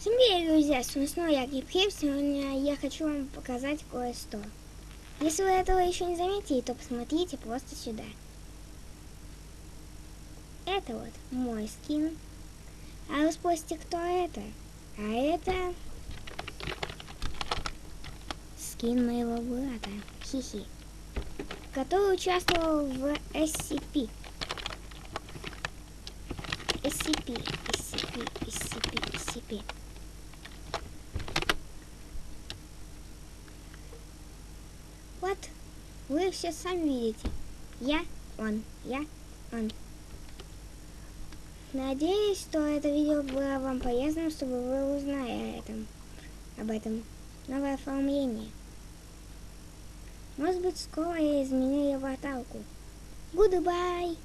Всем привет, друзья! С вами снова я Гипхип. Сегодня я хочу вам показать кое-что. Если вы этого еще не заметили, то посмотрите просто сюда. Это вот мой скин. А вы спросите, кто это? А это скин моего брата, Хихи, который участвовал в SCP. SCP, SCP, SCP, SCP. Вот, вы все сами видите. Я, он, я, он. Надеюсь, что это видео было вам полезным, чтобы вы узнали о этом, об этом новое оформление. Может быть, скоро я изменю его атаку. Goodbye!